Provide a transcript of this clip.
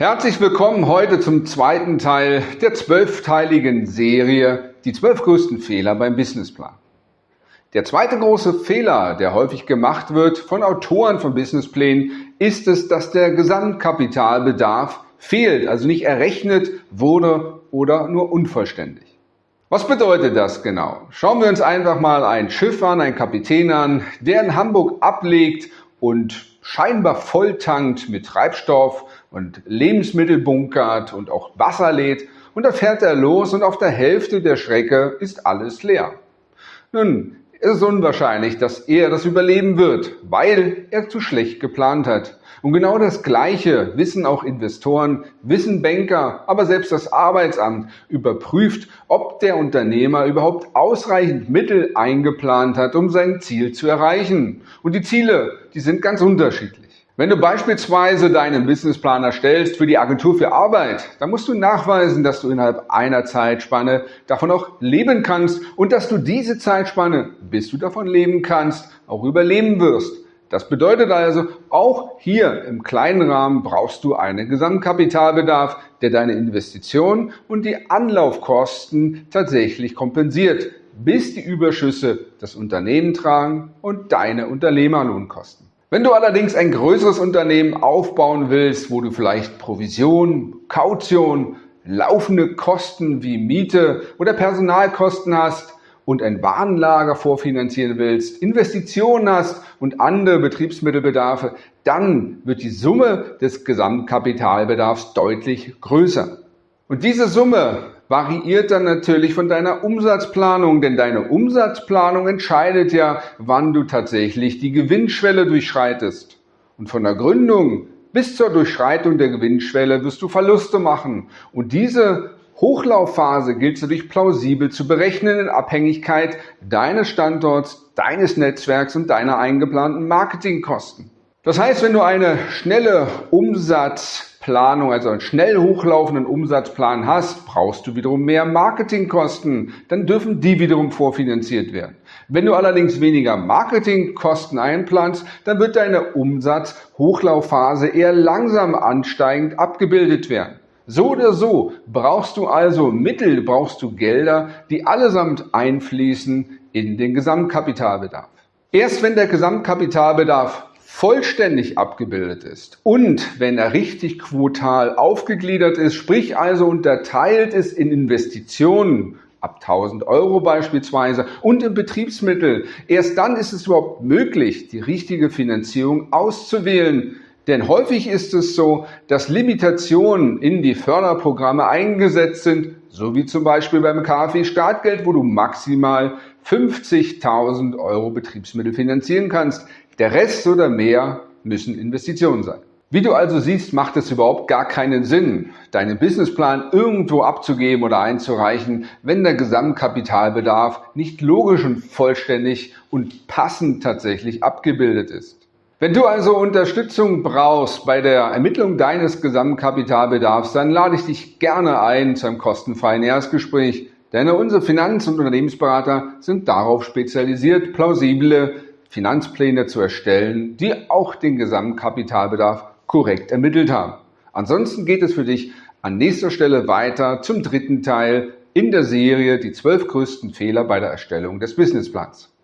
Herzlich willkommen heute zum zweiten Teil der zwölfteiligen Serie Die zwölf größten Fehler beim Businessplan. Der zweite große Fehler, der häufig gemacht wird von Autoren von Businessplänen, ist es, dass der Gesamtkapitalbedarf fehlt, also nicht errechnet wurde oder nur unvollständig. Was bedeutet das genau? Schauen wir uns einfach mal ein Schiff an, einen Kapitän an, der in Hamburg ablegt und scheinbar volltankt mit Treibstoff und Lebensmittel bunkert und auch Wasser lädt und da fährt er los und auf der Hälfte der Strecke ist alles leer. Nun, es ist unwahrscheinlich, dass er das überleben wird, weil er zu schlecht geplant hat. Und genau das Gleiche wissen auch Investoren, wissen Banker, aber selbst das Arbeitsamt überprüft, ob der Unternehmer überhaupt ausreichend Mittel eingeplant hat, um sein Ziel zu erreichen. Und die Ziele, die sind ganz unterschiedlich. Wenn du beispielsweise deinen Businessplan erstellst für die Agentur für Arbeit, dann musst du nachweisen, dass du innerhalb einer Zeitspanne davon auch leben kannst und dass du diese Zeitspanne, bis du davon leben kannst, auch überleben wirst. Das bedeutet also, auch hier im kleinen Rahmen brauchst du einen Gesamtkapitalbedarf, der deine Investitionen und die Anlaufkosten tatsächlich kompensiert, bis die Überschüsse das Unternehmen tragen und deine Unternehmerlohnkosten. Wenn du allerdings ein größeres Unternehmen aufbauen willst, wo du vielleicht Provision, Kaution, laufende Kosten wie Miete oder Personalkosten hast und ein Warenlager vorfinanzieren willst, Investitionen hast und andere Betriebsmittelbedarfe, dann wird die Summe des Gesamtkapitalbedarfs deutlich größer. Und diese Summe variiert dann natürlich von deiner Umsatzplanung, denn deine Umsatzplanung entscheidet ja, wann du tatsächlich die Gewinnschwelle durchschreitest. Und von der Gründung bis zur Durchschreitung der Gewinnschwelle wirst du Verluste machen. Und diese Hochlaufphase gilt für dich plausibel zu berechnen in Abhängigkeit deines Standorts, deines Netzwerks und deiner eingeplanten Marketingkosten. Das heißt, wenn du eine schnelle Umsatz Planung, also einen schnell hochlaufenden Umsatzplan hast, brauchst du wiederum mehr Marketingkosten. Dann dürfen die wiederum vorfinanziert werden. Wenn du allerdings weniger Marketingkosten einplanst, dann wird deine Umsatzhochlaufphase eher langsam ansteigend abgebildet werden. So oder so brauchst du also Mittel, brauchst du Gelder, die allesamt einfließen in den Gesamtkapitalbedarf. Erst wenn der Gesamtkapitalbedarf vollständig abgebildet ist und wenn er richtig quotal aufgegliedert ist, sprich also unterteilt ist in Investitionen, ab 1000 Euro beispielsweise und in Betriebsmittel. Erst dann ist es überhaupt möglich, die richtige Finanzierung auszuwählen. Denn häufig ist es so, dass Limitationen in die Förderprogramme eingesetzt sind, so wie zum Beispiel beim KfW Startgeld, wo du maximal 50.000 Euro Betriebsmittel finanzieren kannst. Der Rest oder mehr müssen Investitionen sein. Wie du also siehst, macht es überhaupt gar keinen Sinn, deinen Businessplan irgendwo abzugeben oder einzureichen, wenn der Gesamtkapitalbedarf nicht logisch und vollständig und passend tatsächlich abgebildet ist. Wenn du also Unterstützung brauchst bei der Ermittlung deines Gesamtkapitalbedarfs, dann lade ich dich gerne ein zu einem kostenfreien Erstgespräch, denn unsere Finanz- und Unternehmensberater sind darauf spezialisiert, plausible Finanzpläne zu erstellen, die auch den Gesamtkapitalbedarf korrekt ermittelt haben. Ansonsten geht es für dich an nächster Stelle weiter zum dritten Teil in der Serie die zwölf größten Fehler bei der Erstellung des Businessplans.